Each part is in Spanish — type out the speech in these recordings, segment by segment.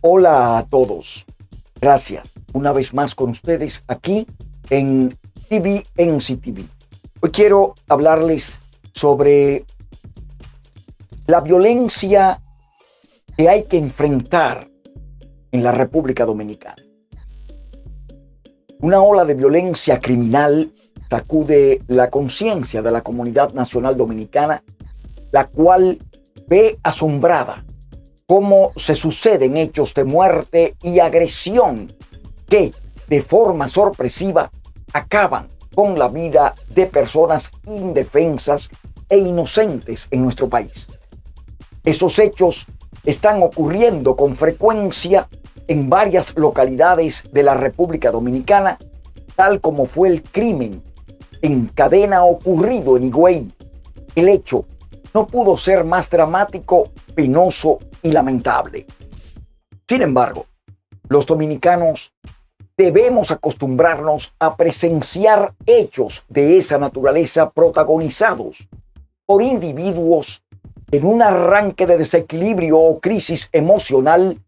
Hola a todos. Gracias una vez más con ustedes aquí en TV TV. Hoy quiero hablarles sobre la violencia que hay que enfrentar en la República Dominicana. Una ola de violencia criminal sacude la conciencia de la comunidad nacional dominicana, la cual ve asombrada cómo se suceden hechos de muerte y agresión que de forma sorpresiva acaban con la vida de personas indefensas e inocentes en nuestro país. Esos hechos están ocurriendo con frecuencia en varias localidades de la República Dominicana, tal como fue el crimen en cadena ocurrido en Higüey. El hecho no pudo ser más dramático, penoso y lamentable. Sin embargo, los dominicanos debemos acostumbrarnos a presenciar hechos de esa naturaleza protagonizados por individuos en un arranque de desequilibrio o crisis emocional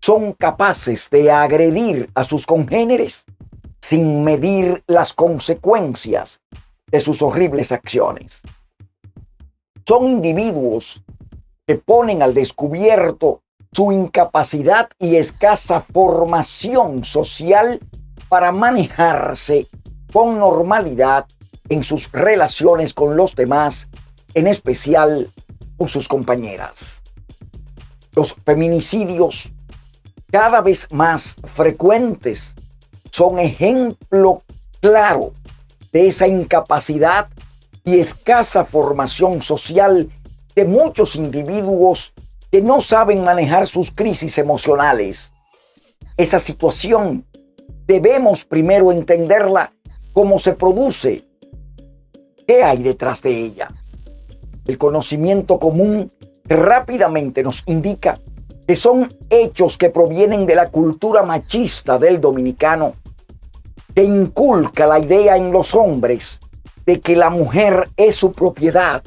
son capaces de agredir a sus congéneres sin medir las consecuencias de sus horribles acciones. Son individuos que ponen al descubierto su incapacidad y escasa formación social para manejarse con normalidad en sus relaciones con los demás, en especial con sus compañeras. Los feminicidios cada vez más frecuentes son ejemplo claro de esa incapacidad y escasa formación social de muchos individuos que no saben manejar sus crisis emocionales. Esa situación debemos primero entenderla cómo se produce, qué hay detrás de ella. El conocimiento común rápidamente nos indica que son hechos que provienen de la cultura machista del dominicano, que inculca la idea en los hombres de que la mujer es su propiedad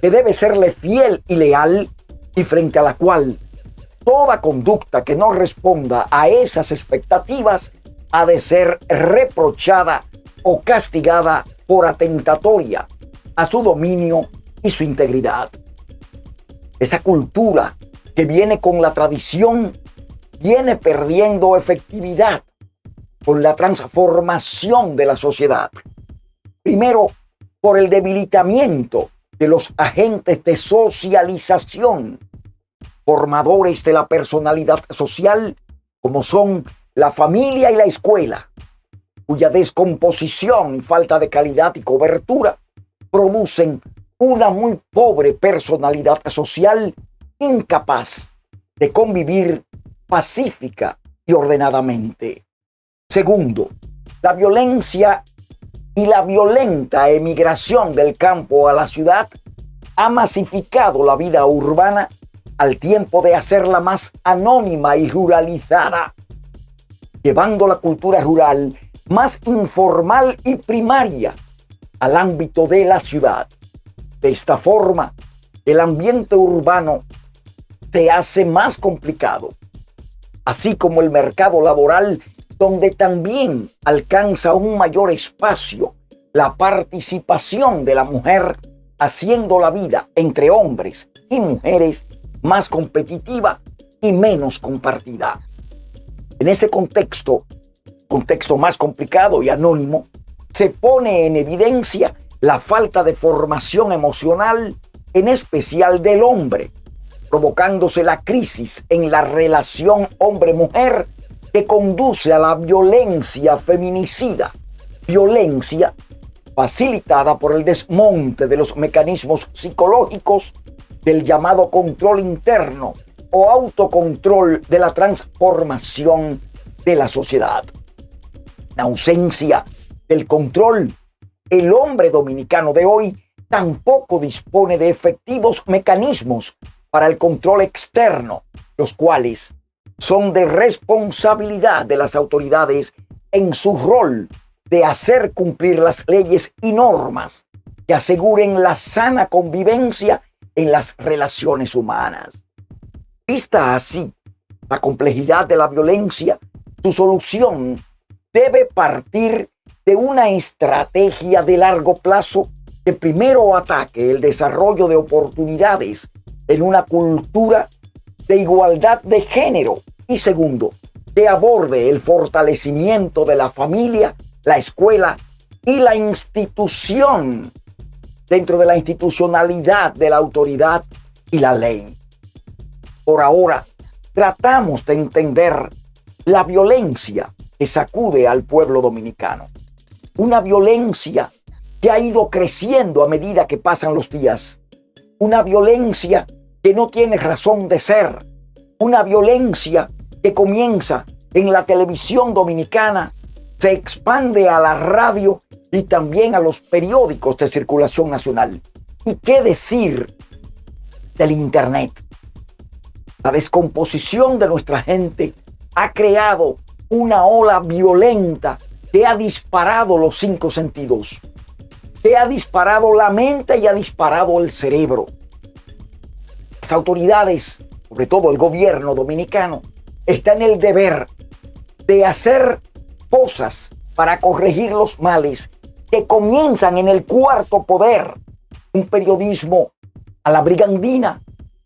que debe serle fiel y leal y frente a la cual toda conducta que no responda a esas expectativas ha de ser reprochada o castigada por atentatoria a su dominio y su integridad. Esa cultura que viene con la tradición viene perdiendo efectividad con la transformación de la sociedad. Primero, por el debilitamiento de los agentes de socialización, formadores de la personalidad social, como son la familia y la escuela, cuya descomposición y falta de calidad y cobertura producen una muy pobre personalidad social incapaz de convivir pacífica y ordenadamente. Segundo, la violencia y la violenta emigración del campo a la ciudad ha masificado la vida urbana al tiempo de hacerla más anónima y ruralizada, llevando la cultura rural más informal y primaria al ámbito de la ciudad. De esta forma, el ambiente urbano se hace más complicado, así como el mercado laboral donde también alcanza un mayor espacio la participación de la mujer, haciendo la vida entre hombres y mujeres más competitiva y menos compartida. En ese contexto, contexto más complicado y anónimo, se pone en evidencia la falta de formación emocional, en especial del hombre, provocándose la crisis en la relación hombre-mujer que conduce a la violencia feminicida, violencia facilitada por el desmonte de los mecanismos psicológicos del llamado control interno o autocontrol de la transformación de la sociedad. La ausencia del control, el hombre dominicano de hoy tampoco dispone de efectivos mecanismos para el control externo, los cuales son de responsabilidad de las autoridades en su rol de hacer cumplir las leyes y normas que aseguren la sana convivencia en las relaciones humanas. Vista así, la complejidad de la violencia, su solución debe partir de una estrategia de largo plazo que primero ataque el desarrollo de oportunidades en una cultura de igualdad de género y segundo, que aborde el fortalecimiento de la familia, la escuela y la institución dentro de la institucionalidad de la autoridad y la ley. Por ahora, tratamos de entender la violencia que sacude al pueblo dominicano. Una violencia que ha ido creciendo a medida que pasan los días. Una violencia que no tiene razón de ser. Una violencia que comienza en la televisión dominicana, se expande a la radio y también a los periódicos de circulación nacional. ¿Y qué decir del Internet? La descomposición de nuestra gente ha creado una ola violenta que ha disparado los cinco sentidos, que ha disparado la mente y ha disparado el cerebro. Autoridades, sobre todo el gobierno dominicano, está en el deber de hacer cosas para corregir los males que comienzan en el cuarto poder, un periodismo a la brigandina,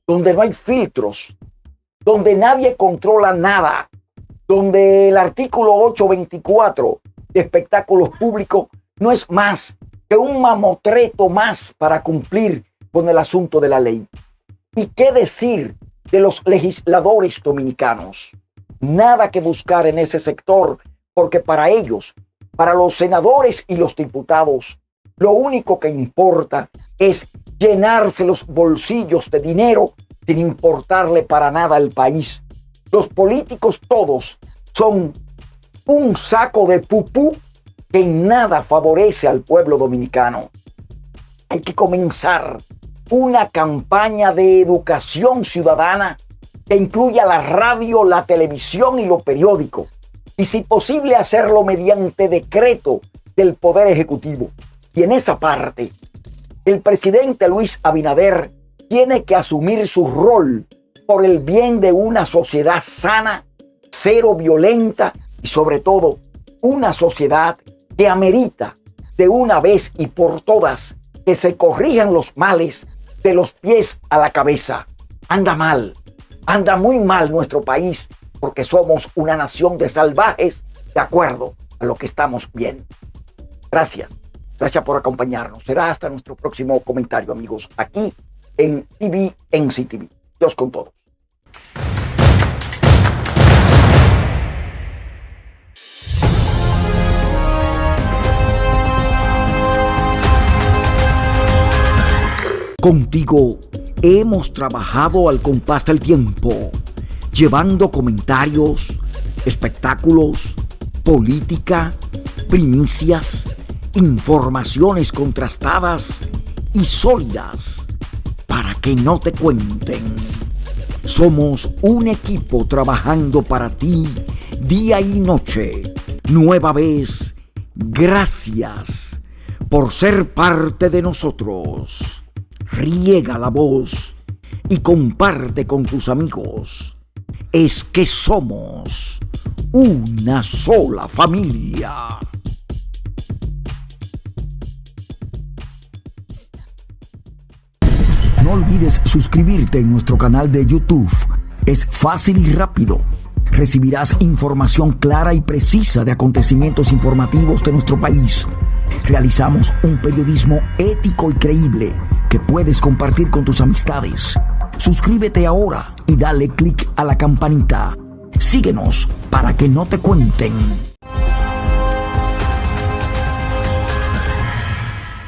donde no hay filtros, donde nadie controla nada, donde el artículo 824 de espectáculos públicos no es más que un mamotreto más para cumplir con el asunto de la ley. ¿Y qué decir de los legisladores dominicanos. Nada que buscar en ese sector, porque para ellos, para los senadores y los diputados, lo único que importa es llenarse los bolsillos de dinero sin importarle para nada al país. Los políticos todos son un saco de pupú que en nada favorece al pueblo dominicano. Hay que comenzar una campaña de educación ciudadana que incluya la radio, la televisión y los periódicos. Y si posible hacerlo mediante decreto del Poder Ejecutivo. Y en esa parte, el presidente Luis Abinader tiene que asumir su rol por el bien de una sociedad sana, cero violenta y sobre todo una sociedad que amerita de una vez y por todas que se corrijan los males de los pies a la cabeza. Anda mal, anda muy mal nuestro país porque somos una nación de salvajes de acuerdo a lo que estamos viendo. Gracias, gracias por acompañarnos. Será hasta nuestro próximo comentario, amigos, aquí en TV, en CTV. Dios con todos. Contigo hemos trabajado al compás del tiempo, llevando comentarios, espectáculos, política, primicias, informaciones contrastadas y sólidas para que no te cuenten. Somos un equipo trabajando para ti día y noche. Nueva vez, gracias por ser parte de nosotros riega la voz y comparte con tus amigos. Es que somos una sola familia. No olvides suscribirte en nuestro canal de YouTube. Es fácil y rápido. Recibirás información clara y precisa de acontecimientos informativos de nuestro país. Realizamos un periodismo ético y creíble que puedes compartir con tus amistades. Suscríbete ahora y dale click a la campanita. Síguenos para que no te cuenten.